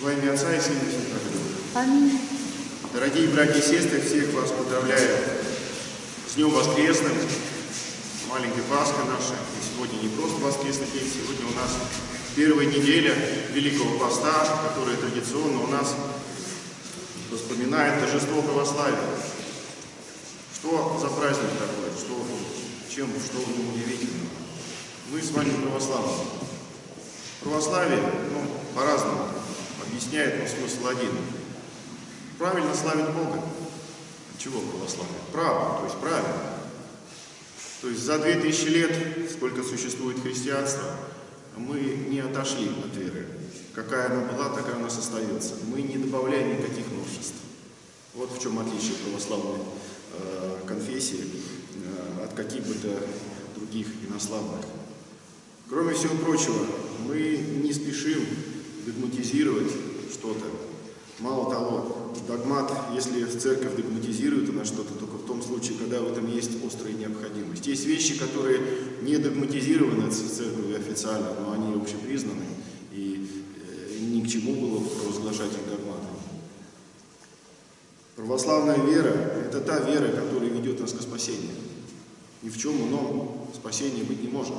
Во имя Отца и Сына и. Аминь. Дорогие братья и сестры, всех вас поздравляю с Днем Воскресным, с маленькой Пасхой нашей. И сегодня не просто воскресный день, сегодня у нас первая неделя Великого Поста, которая традиционно у нас вспоминает торжество православия. Что за праздник такой? Что, чем, что в нем удивительного? Мы с вами православные. Православие, ну, по-разному объясняет, но смысл один. Правильно славить Бога. Чего православие? Право, то есть правильно. То есть за 2000 лет, сколько существует христианство, мы не отошли от веры. Какая она была, такая у нас остается. Мы не добавляем никаких новшеств. Вот в чем отличие православной э, конфессии э, от каких бы то других инославных. Кроме всего прочего, мы не спешим догматизировать что-то. Мало того, догмат, если церковь догматизирует она что-то, только в том случае, когда в этом есть острая необходимость. Есть вещи, которые не догматизированы церковью официально, но они общепризнаны, и э, ни к чему было провозглашать их догматом. Православная вера – это та вера, которая ведет нас к спасению. Ни в чем ином спасения быть не может.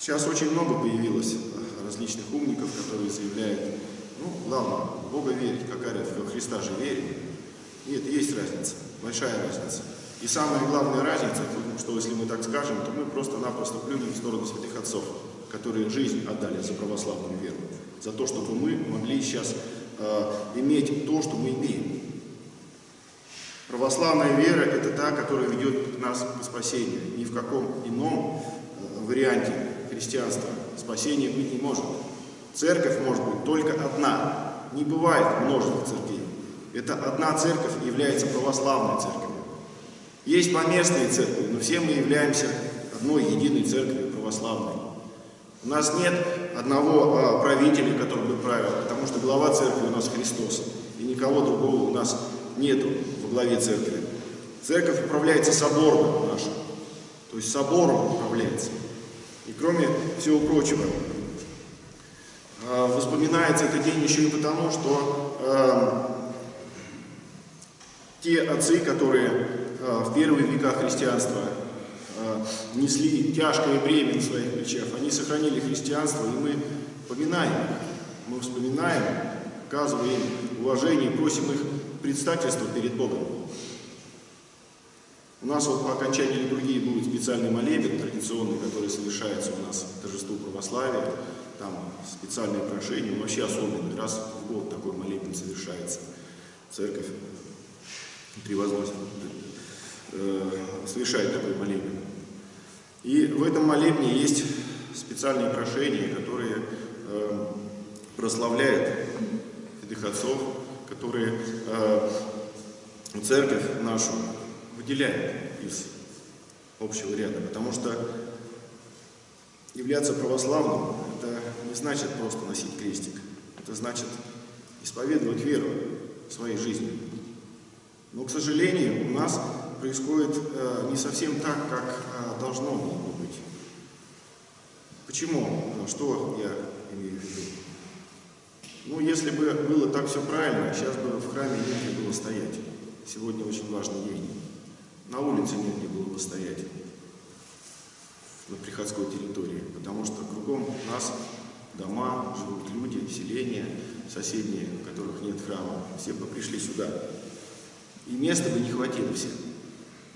Сейчас очень много появилось различных умников, которые заявляют, ну, ладно, в Бога верить, какая разница, во Христа же верим. Нет, есть разница, большая разница. И самая главная разница, что если мы так скажем, то мы просто-напросто плюнем в сторону святых отцов, которые жизнь отдали за православную веру, за то, чтобы мы могли сейчас э, иметь то, что мы имеем. Православная вера – это та, которая ведет нас к спасению. Ни в каком ином э, варианте христианства спасения быть не может. Церковь может быть только одна. Не бывает множество церквей. Это одна церковь является православной церковью. Есть поместные церкви, но все мы являемся одной единой церковью православной. У нас нет одного а, правителя, который бы правил, потому что глава церкви у нас Христос, и никого другого у нас нету во главе церкви. Церковь управляется собором нашим, то есть собором управляется. И кроме всего прочего, воспоминается этот день еще и потому, что э, те отцы, которые э, в первые века христианства э, несли тяжкое бремя на своих плечах, они сохранили христианство, и мы поминаем мы вспоминаем, оказываем уважение, просим их предстательства перед Богом. У нас вот по окончании литургии будет специальный молебен традиционный, который совершается у нас в торжеству православия. Там специальные прошения, вообще особенный. Раз в год такой молебен совершается. Церковь превозносит, э, совершает такой молебен. И в этом молебне есть специальные прошения, которые э, прославляют святых отцов, которые э, церковь нашу выделяет из общего ряда, потому что являться православным – это не значит просто носить крестик, это значит исповедовать веру в своей жизни. Но, к сожалению, у нас происходит э, не совсем так, как э, должно было бы быть. Почему? Что я имею в виду? Ну, если бы было так все правильно, сейчас бы в храме негде было стоять. Сегодня очень важный день на улице негде было бы стоять на приходской территории, потому что кругом нас дома, живут люди, селения соседние, у которых нет храма, все бы пришли сюда. И места бы не хватило всем.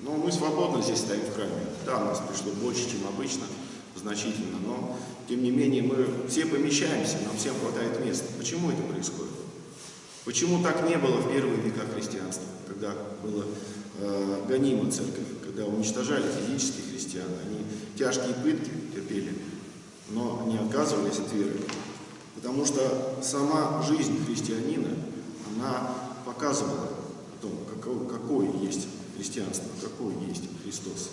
Но мы свободно здесь стоим в храме. Да, нас пришло больше, чем обычно, значительно, но тем не менее мы все помещаемся, нам всем хватает места. Почему это происходит? Почему так не было в первые века христианства, когда было э, гонима церковь, когда уничтожали физических христиан, они тяжкие пытки терпели, но не отказывались от веры. Потому что сама жизнь христианина, она показывала о том, какое, какое есть христианство, какой есть Христос.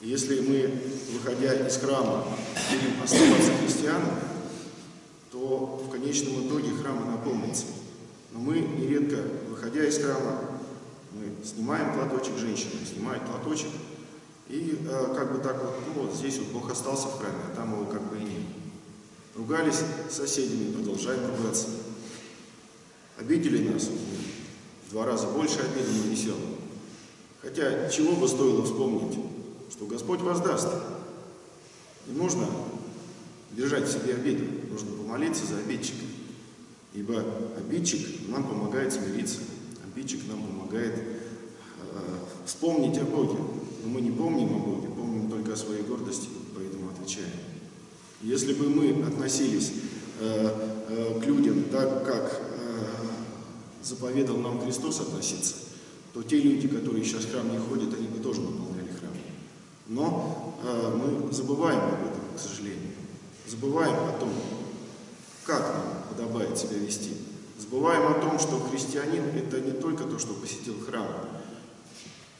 Если мы, выходя из храма, будем оставаться христианами, то в конечном итоге храм наполнится. Но мы нередко, выходя из храма, мы снимаем платочек, женщина снимает платочек, и э, как бы так вот, ну вот здесь вот Бог остался в храме, а там его как бы и нет. Ругались с соседями, продолжаем ругаться. Обидели нас, в два раза больше обиды несем. Хотя чего бы стоило вспомнить, что Господь воздаст. Не нужно держать в себе обиду, нужно помолиться за обидчика. Ибо обидчик нам помогает смириться, обидчик нам помогает э, вспомнить о Боге. Но мы не помним о Боге, помним только о своей гордости, поэтому отвечаем. Если бы мы относились э, э, к людям так, как э, заповедал нам Христос относиться, то те люди, которые сейчас в храм не ходят, они бы тоже наполняли храм. Но э, мы забываем об этом, к сожалению. Забываем о том, как нам подобает себя вести. Забываем о том, что христианин – это не только то, что посетил храм.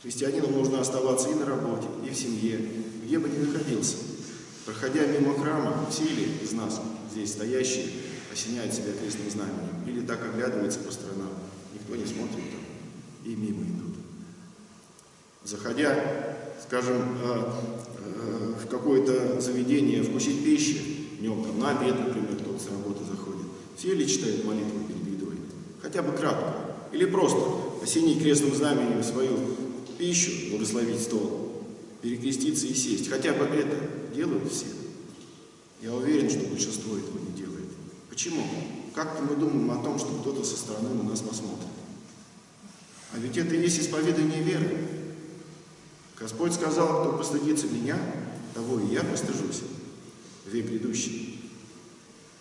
Христианину нужно оставаться и на работе, и в семье, где бы ни находился. Проходя мимо храма, все ли из нас, здесь стоящие, осеняют себя крестным знаменем, или так оглядывается по сторонам, никто не смотрит там, и мимо идут. Заходя, скажем, э, э, в какое-то заведение вкусить пищи, днем там на обед, например, кто-то с работы заходит, все ли читают молитву? Хотя бы кратко. Или просто осенить крестным знаменем свою пищу, благословить стол, перекреститься и сесть. Хотя бы это делают все. Я уверен, что большинство этого не делает. Почему? Как-то мы думаем о том, что кто-то со стороны на нас посмотрит. А ведь это и есть исповедание веры. Господь сказал, кто постыдится меня, того и я постыжусь век грядущий.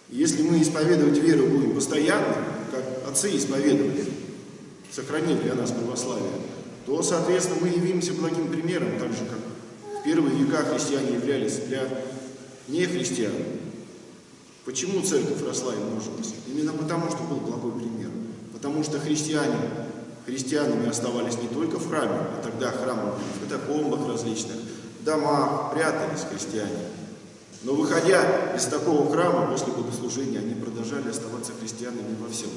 Если мы исповедовать веру будем постоянно, как отцы исповедовали, сохранив для нас православие, то, соответственно, мы явимся благим примером, так же, как в первые века христиане являлись для нехристиан. Почему церковь росла и множилась? Именно потому, что был благой пример. Потому что христиане христианами оставались не только в храме, а тогда храмы были в катакомбах различных, домах, прятались христиане. Но выходя из такого храма после богослужения, они продолжали оставаться христианами во всем.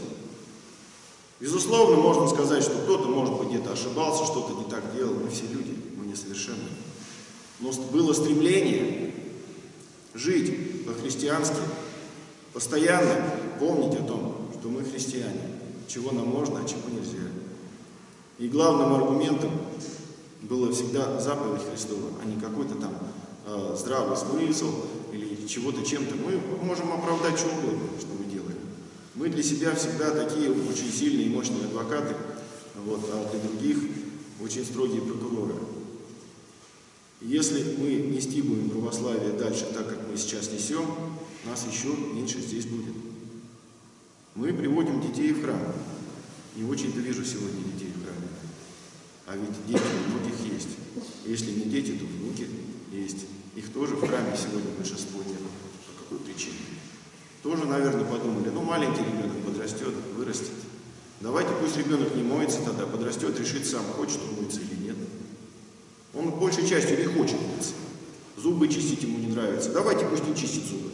Безусловно, можно сказать, что кто-то, может быть, где-то ошибался, что-то не так делал. Мы все люди, мы несовершенны. Но было стремление жить по-христиански, постоянно помнить о том, что мы христиане, чего нам можно, а чего нельзя. И главным аргументом было всегда заповедь Христова, а не какой-то там э, здравый смысл или чего-то чем-то. Мы можем оправдать что угодно, что мы делаем. Мы для себя всегда такие очень сильные и мощные адвокаты, вот, а для других очень строгие прокуроры. Если мы нести будем православие дальше так, как мы сейчас несем, нас еще меньше здесь будет. Мы приводим детей в храм. Не очень-то вижу сегодня детей в храме. А ведь дети у многих есть. Если не дети, то внуки есть. Их тоже в храме сегодня большинство нет. По какой причине? Тоже, наверное, подумали, ну, маленький ребенок подрастет, вырастет. Давайте пусть ребенок не моется тогда, подрастет, решит сам, хочет он мыться или нет. Он большей частью не хочет мыться. Зубы чистить ему не нравится. Давайте пусть не чистит зубы.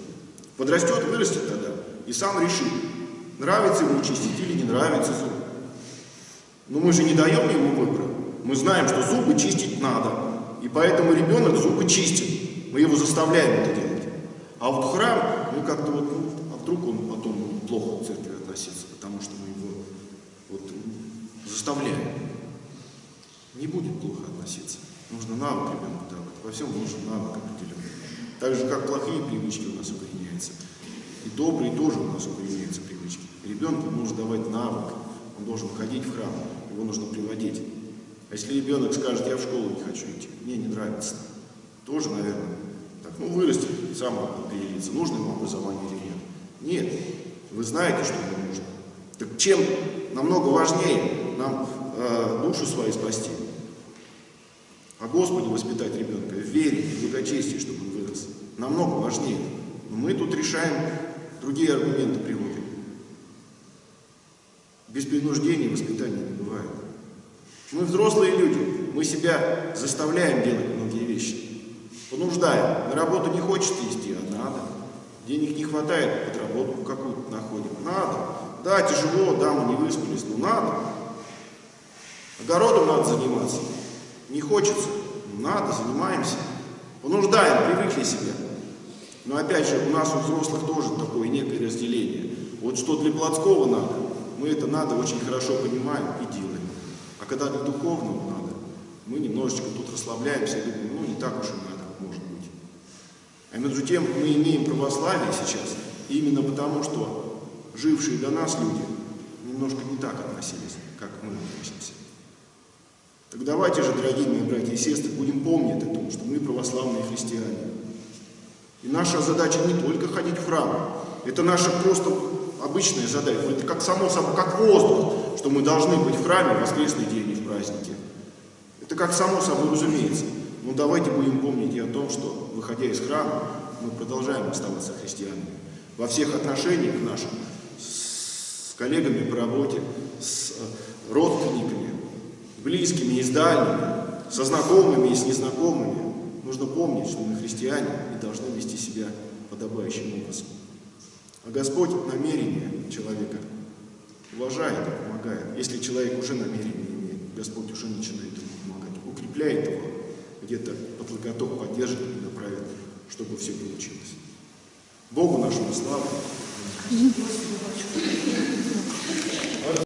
Подрастет, вырастет тогда и сам решит, нравится ему чистить или не нравится зубы. Но мы же не даем ему выбора. Мы знаем, что зубы чистить надо. И поэтому ребенок зубы чистит. Мы его заставляем это делать. А вот храм, ну как-то вот, ну, а вдруг он потом плохо к церкви относиться, потому что мы его вот заставляем. Не будет плохо относиться. Нужно навык ребенку давать. Во всем нужен навык определенный. Так же, как плохие привычки у нас укореняются. И добрые тоже у нас укореняются привычки. Ребенку нужно давать навык. Он должен ходить в храм. Его нужно приводить. А если ребенок скажет, я в школу не хочу идти, мне не нравится, тоже, наверное, ну, вырастет, сам определится, нужно ему образование или нет. Нет. Вы знаете, что ему нужно. Так чем намного важнее нам э, душу свою спасти, а Господи воспитать ребенка в вере и благочестии, чтобы он вырос. Намного важнее. Но мы тут решаем, другие аргументы приводим. Без принуждения воспитания не бывает. Мы взрослые люди, мы себя заставляем делать многие вещи. Понуждаем. На работу не хочет идти, а надо. Денег не хватает, подработку какую-то находим. Надо. Да, тяжело, да, мы не выспались, но надо. Огородом надо заниматься. Не хочется, надо, занимаемся. Понуждаем, привыкли себя. Но опять же, у нас у взрослых тоже такое некое разделение. Вот что для плотского надо, мы это надо очень хорошо понимаем и делаем. А когда для духовного надо, мы немножечко тут расслабляемся и думаем, ну не так уж и надо, может быть. А между тем мы имеем православие сейчас именно потому, что жившие до нас люди немножко не так относились, как мы относимся. Так давайте же, дорогие мои братья и сестры, будем помнить о том, что мы православные христиане. И наша задача не только ходить в храм, это наша просто обычная задача, это как само собой, как воздух, что мы должны быть в храме в воскресный день и в праздники. Это как само собой разумеется. Но давайте будем помнить и о том, что, выходя из храма, мы продолжаем оставаться христианами. Во всех отношениях наших, с коллегами по работе, с э, родственниками, близкими и с дальними, со знакомыми и с незнакомыми, нужно помнить, что мы христиане и должны вести себя подобающим образом. А Господь намерение человека уважает и помогает. Если человек уже намерение имеет, Господь уже начинает ему помогать, укрепляет его, где-то под локоток поддержит и направит, чтобы все получилось. Богу нашему славу.